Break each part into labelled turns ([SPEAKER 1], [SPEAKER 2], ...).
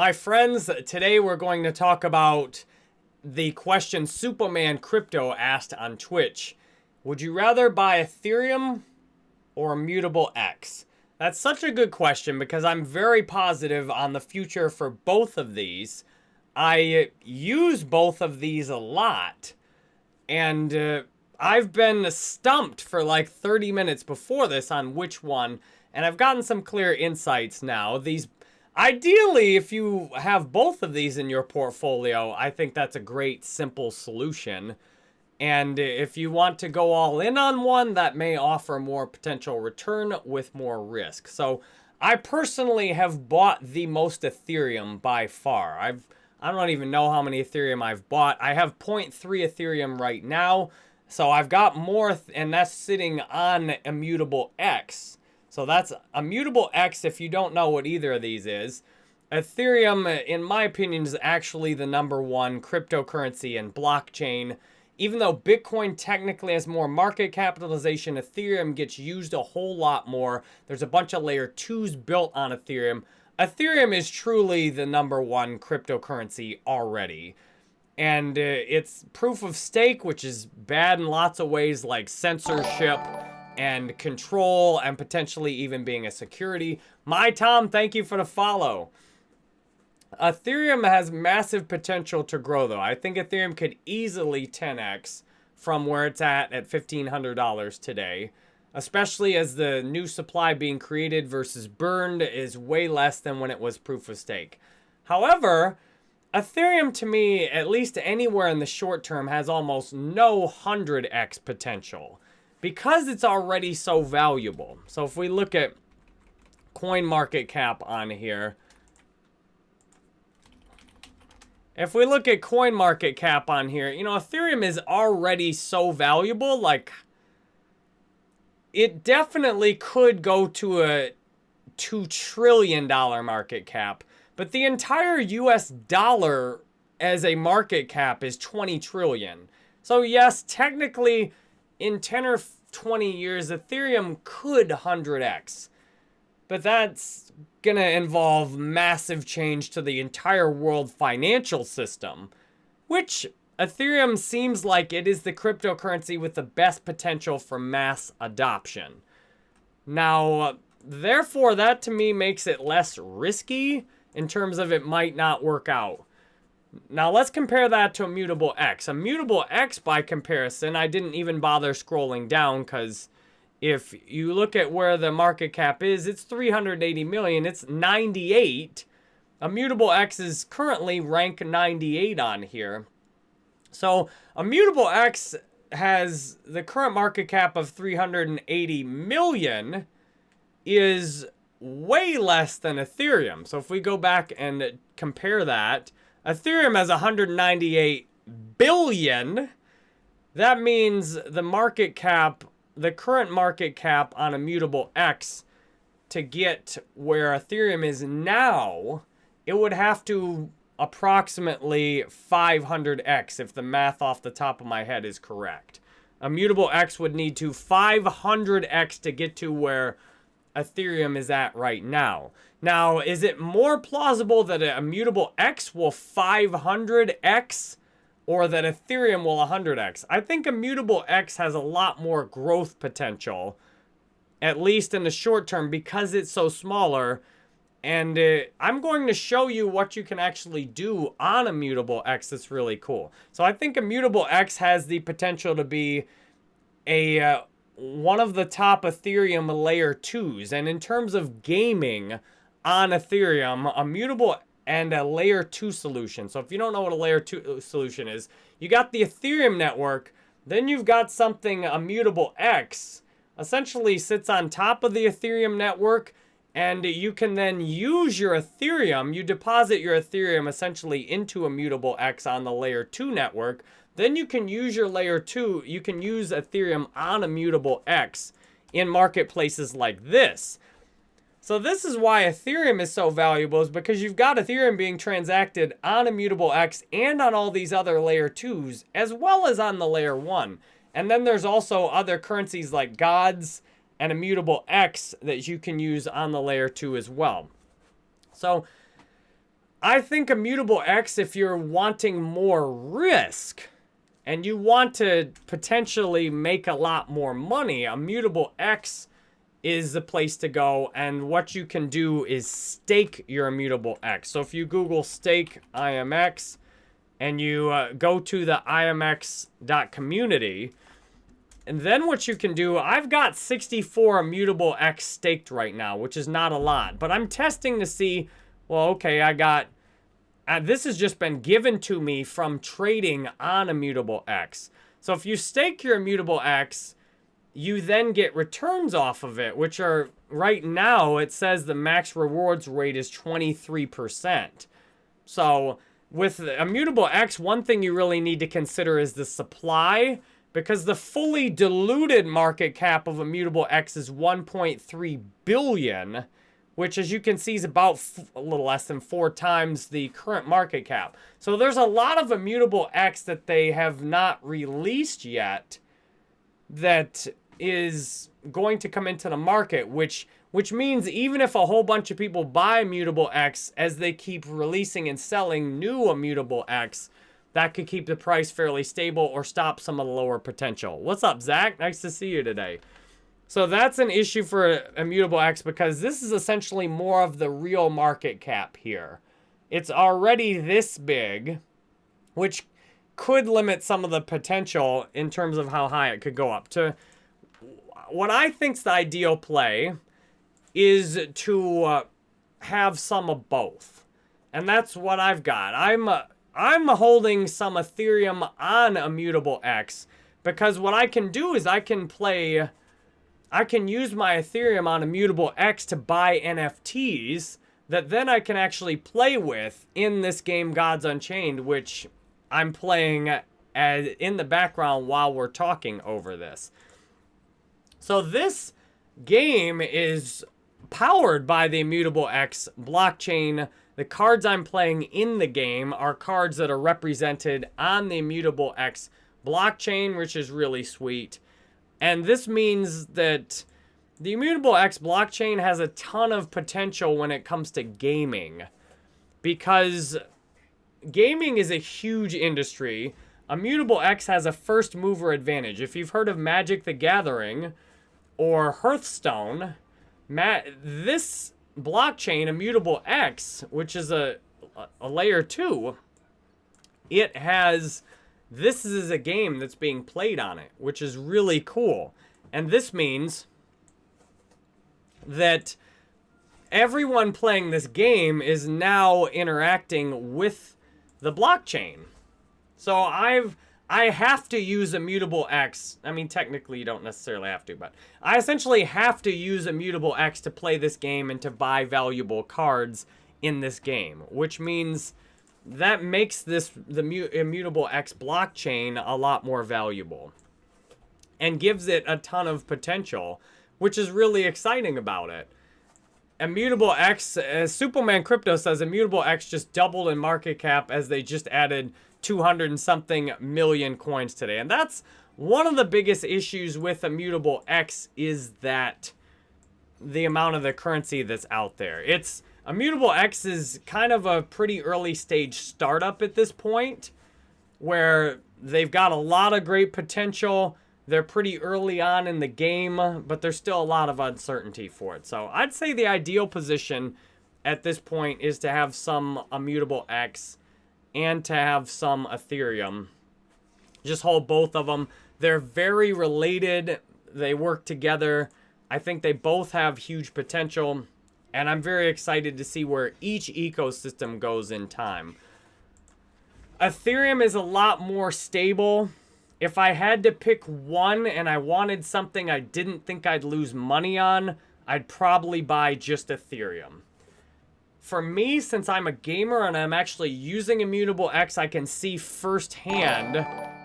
[SPEAKER 1] My friends, today we're going to talk about the question Superman Crypto asked on Twitch. Would you rather buy Ethereum or Immutable X? That's such a good question because I'm very positive on the future for both of these. I use both of these a lot, and uh, I've been stumped for like 30 minutes before this on which one, and I've gotten some clear insights now. These Ideally, if you have both of these in your portfolio, I think that's a great, simple solution. And if you want to go all in on one, that may offer more potential return with more risk. So I personally have bought the most Ethereum by far. I've I don't even know how many Ethereum I've bought. I have 0.3 Ethereum right now. So I've got more, and that's sitting on Immutable X. So that's Immutable X if you don't know what either of these is. Ethereum, in my opinion, is actually the number one cryptocurrency and blockchain. Even though Bitcoin technically has more market capitalization, Ethereum gets used a whole lot more. There's a bunch of layer 2s built on Ethereum. Ethereum is truly the number one cryptocurrency already. And uh, it's proof of stake, which is bad in lots of ways like censorship, and control and potentially even being a security. My Tom, thank you for the follow. Ethereum has massive potential to grow though. I think Ethereum could easily 10x from where it's at at $1,500 today, especially as the new supply being created versus burned is way less than when it was proof of stake. However, Ethereum to me, at least anywhere in the short term, has almost no 100x potential because it's already so valuable. So if we look at coin market cap on here, if we look at coin market cap on here, you know, Ethereum is already so valuable, like it definitely could go to a $2 trillion market cap, but the entire US dollar as a market cap is 20 trillion. So yes, technically in 10 or 20 years, Ethereum could 100x. But that's going to involve massive change to the entire world financial system, which Ethereum seems like it is the cryptocurrency with the best potential for mass adoption. Now, therefore, that to me makes it less risky in terms of it might not work out. Now let's compare that to Immutable X. Immutable X, by comparison, I didn't even bother scrolling down because if you look at where the market cap is, it's 380 million. It's 98. Immutable X is currently rank 98 on here. So Immutable X has the current market cap of 380 million is way less than Ethereum. So if we go back and compare that, Ethereum has 198 billion. That means the market cap, the current market cap on Immutable X to get where Ethereum is now, it would have to approximately 500x if the math off the top of my head is correct. Immutable X would need to 500x to get to where Ethereum is at right now. Now, is it more plausible that a immutable X will 500X or that Ethereum will 100X? I think immutable X has a lot more growth potential, at least in the short term, because it's so smaller. And uh, I'm going to show you what you can actually do on Immutable X that's really cool. So I think Immutable X has the potential to be a uh, one of the top Ethereum layer 2s. And in terms of gaming, on Ethereum, Immutable and a layer 2 solution. So if you don't know what a layer 2 uh, solution is, you got the Ethereum network, then you've got something Immutable X, essentially sits on top of the Ethereum network, and you can then use your Ethereum, you deposit your Ethereum essentially into Immutable X on the layer 2 network, then you can use your layer 2, you can use Ethereum on Immutable X in marketplaces like this. So this is why Ethereum is so valuable is because you've got Ethereum being transacted on Immutable X and on all these other layer 2s as well as on the layer 1. And then there's also other currencies like Gods and Immutable X that you can use on the layer 2 as well. So I think Immutable X, if you're wanting more risk and you want to potentially make a lot more money, Immutable X is the place to go. And what you can do is stake your Immutable X. So if you Google stake IMX and you uh, go to the imx.community, and then what you can do, I've got 64 Immutable X staked right now, which is not a lot. But I'm testing to see, well, okay, I got, uh, this has just been given to me from trading on Immutable X. So if you stake your Immutable X, you then get returns off of it, which are, right now, it says the max rewards rate is 23%. So with Immutable X, one thing you really need to consider is the supply because the fully diluted market cap of Immutable X is 1.3 billion, which as you can see is about a little less than four times the current market cap. So there's a lot of Immutable X that they have not released yet that is going to come into the market, which which means even if a whole bunch of people buy Immutable X as they keep releasing and selling new Immutable X, that could keep the price fairly stable or stop some of the lower potential. What's up, Zach? Nice to see you today. So that's an issue for Immutable X because this is essentially more of the real market cap here. It's already this big, which could limit some of the potential in terms of how high it could go up. To What I think's the ideal play is to uh, have some of both. And that's what I've got. I'm... Uh, I'm holding some Ethereum on Immutable X because what I can do is I can play, I can use my Ethereum on Immutable X to buy NFTs that then I can actually play with in this game Gods Unchained, which I'm playing as, in the background while we're talking over this. So this game is powered by the Immutable X blockchain the cards I'm playing in the game are cards that are represented on the Immutable X blockchain, which is really sweet. And this means that the Immutable X blockchain has a ton of potential when it comes to gaming. Because gaming is a huge industry. Immutable X has a first mover advantage. If you've heard of Magic the Gathering or Hearthstone, this blockchain, Immutable X, which is a, a layer two, it has, this is a game that's being played on it, which is really cool. And this means that everyone playing this game is now interacting with the blockchain. So I've I have to use Immutable X. I mean, technically you don't necessarily have to, but I essentially have to use Immutable X to play this game and to buy valuable cards in this game, which means that makes this the Immutable X blockchain a lot more valuable and gives it a ton of potential, which is really exciting about it. Immutable X, as Superman Crypto says, Immutable X just doubled in market cap as they just added 200 and something million coins today. And that's one of the biggest issues with Immutable X is that the amount of the currency that's out there. It's Immutable X is kind of a pretty early stage startup at this point where they've got a lot of great potential. They're pretty early on in the game, but there's still a lot of uncertainty for it. So I'd say the ideal position at this point is to have some Immutable X and to have some Ethereum. Just hold both of them. They're very related. They work together. I think they both have huge potential. And I'm very excited to see where each ecosystem goes in time. Ethereum is a lot more stable. If I had to pick one and I wanted something I didn't think I'd lose money on, I'd probably buy just Ethereum for me, since I'm a gamer and I'm actually using Immutable X, I can see firsthand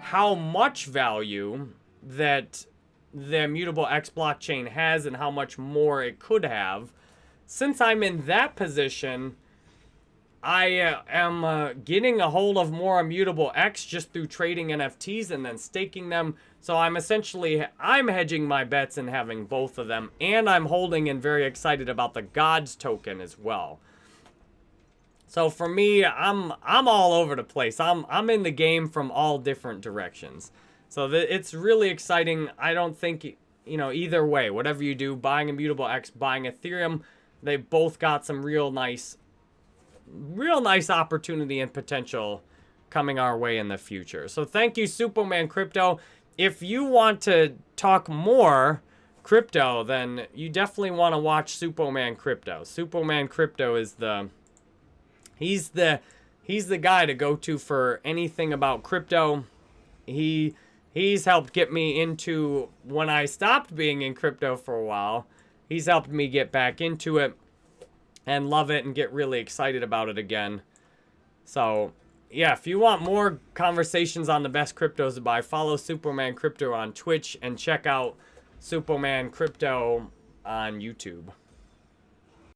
[SPEAKER 1] how much value that the Immutable X blockchain has and how much more it could have. Since I'm in that position, I uh, am uh, getting a hold of more Immutable X just through trading NFTs and then staking them. So I'm essentially, I'm hedging my bets and having both of them. And I'm holding and very excited about the Gods token as well. So for me, I'm I'm all over the place. I'm I'm in the game from all different directions. So it's really exciting. I don't think you know either way, whatever you do, buying Immutable X, buying Ethereum, they both got some real nice real nice opportunity and potential coming our way in the future. So thank you Superman Crypto. If you want to talk more crypto, then you definitely want to watch Superman Crypto. Superman Crypto is the He's the he's the guy to go to for anything about crypto. He he's helped get me into when I stopped being in crypto for a while. He's helped me get back into it and love it and get really excited about it again. So, yeah, if you want more conversations on the best cryptos to buy, follow Superman Crypto on Twitch and check out Superman Crypto on YouTube.